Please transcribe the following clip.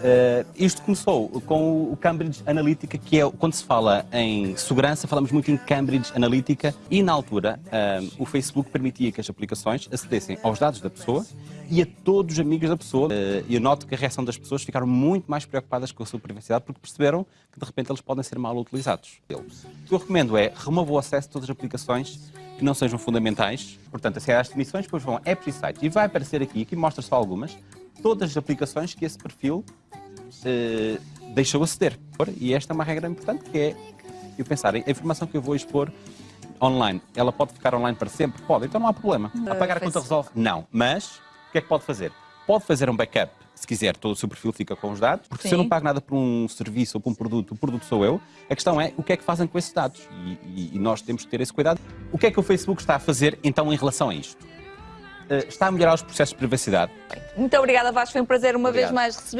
Uh, isto começou com o Cambridge Analytica, que é quando se fala em segurança, falamos muito em Cambridge Analytica, e na altura uh, o Facebook permitia que as aplicações acedessem aos dados da pessoa e a todos os amigos da pessoa. Uh, eu noto que a reação das pessoas ficaram muito mais preocupadas com a sua privacidade porque perceberam que de repente eles podem ser mal utilizados. O que eu recomendo é remova o acesso a todas as aplicações que não sejam fundamentais. Portanto, acede às definições, depois vão a apps e sites. E vai aparecer aqui, aqui mostra só algumas, todas as aplicações que esse perfil uh, deixou aceder. E esta é uma regra importante que é eu pensar, a informação que eu vou expor online, ela pode ficar online para sempre? Pode, então não há problema. Uh, Apagar a conta resolve? Não. Mas, o que é que pode fazer? Pode fazer um backup, se quiser, todo o seu perfil fica com os dados, porque Sim. se eu não pago nada por um serviço ou por um produto, o produto sou eu, a questão é o que é que fazem com esses dados. E, e, e nós temos que ter esse cuidado. O que é que o Facebook está a fazer, então, em relação a isto? Uh, está a melhorar os processos de privacidade. Muito obrigada, Vasco. Foi um prazer uma Obrigado. vez mais receber.